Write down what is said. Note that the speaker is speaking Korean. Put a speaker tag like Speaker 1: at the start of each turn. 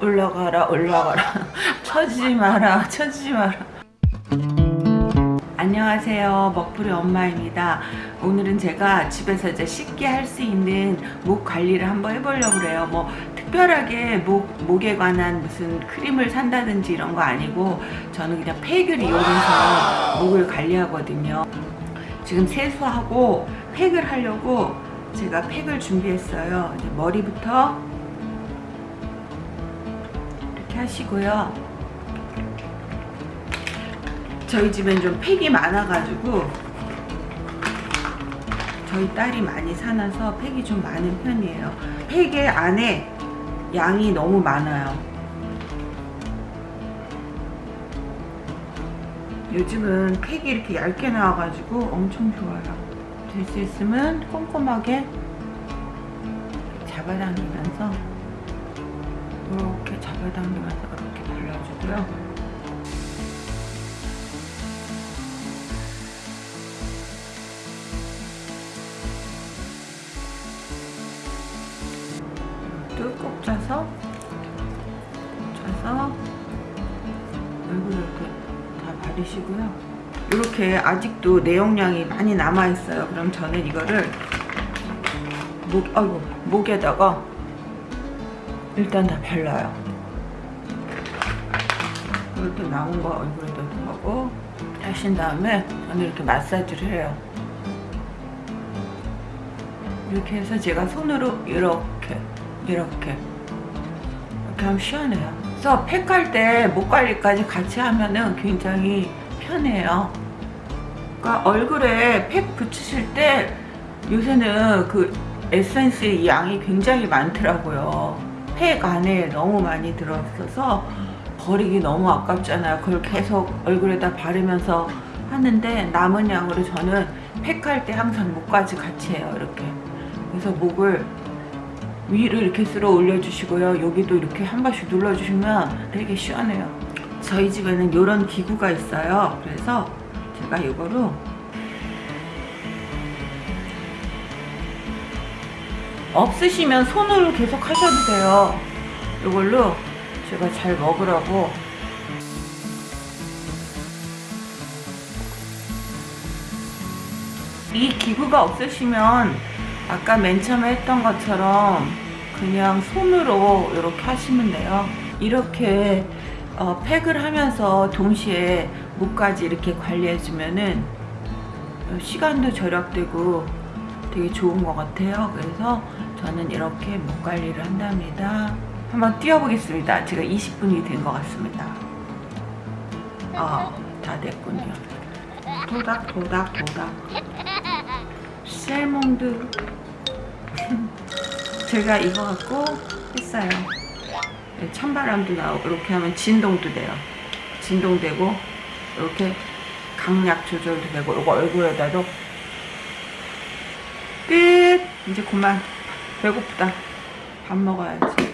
Speaker 1: 올라가라 올라가라. 쳐지지 마라 쳐지지 마라. 안녕하세요. 먹부리 엄마입니다. 오늘은 제가 집에서 이제 쉽게 할 수 있는 목 관리를 한번 해보려고 그래요. 뭐 특별하게 목, 목에 관한 무슨 크림을 산다든지 이런 거 아니고 저는 그냥 팩을 이용해서 목을 관리하거든요. 지금 세수하고 팩을 하려고 제가 팩을 준비했어요. 머리부터 이렇게 하시고요. 저희 집엔 좀 팩이 많아가지고 저희 딸이 많이 사놔서 팩이 좀 많은 편이에요. 팩의 안에 양이 너무 많아요. 요즘은 팩이 이렇게 얇게 나와가지고 엄청 좋아요. 될 수 있으면 꼼꼼하게 잡아당기면서 이렇게 잡아당기면서 이렇게 발라주고요. 뚝꼭 짜서 짜서 얼굴 이렇게 다 바르시고요. 이렇게 아직도 내용량이 많이 남아 있어요. 그럼 저는 이거를 목, 아이고, 목에다가 일단 다 발라요. 이렇게 남은 거 얼굴에다 하고 하신 다음에 저는 이렇게 마사지를 해요. 이렇게 해서 제가 손으로 이렇게 이렇게. 이렇게 하면 시원해요. 그래서 팩할 때 목 관리까지 같이 하면은 굉장히 편해요. 그러니까 얼굴에 팩 붙이실 때 요새는 그 에센스의 양이 굉장히 많더라고요 팩 안에 너무 많이 들어있어서 버리기 너무 아깝잖아요. 그걸 계속 얼굴에다 바르면서 하는데 남은 양으로 저는 팩할 때 항상 목까지 같이 해요 이렇게. 그래서 목을 위로 이렇게 쓸어 올려주시고요. 여기도 이렇게 한 번씩 눌러주시면 되게 시원해요. 저희 집에는 이런 기구가 있어요. 그래서 제가 이거로 없으시면 손으로 계속 하셔도 돼요. 이걸로 제가 잘 먹으라고. 이 기구가 없으시면 아까 맨 처음에 했던 것처럼 그냥 손으로 이렇게 하시면 돼요. 이렇게 어, 팩을 하면서 동시에 목까지 이렇게 관리해 주면은 시간도 절약되고 되게 좋은 것 같아요. 그래서 저는 이렇게 목 관리를 한답니다. 한번 뛰어보겠습니다. 제가 20분이 된 것 같습니다. 아다 됐군요. 도닥 도닥 도닥. 셀몽드. 제가 이거 갖고 했어요. 찬바람도 나오고 이렇게 하면 진동도 돼요. 진동되고 이렇게 강약 조절도 되고 이거 얼굴에다도. 끝! 이제 그만 배고프다. 밥 먹어야지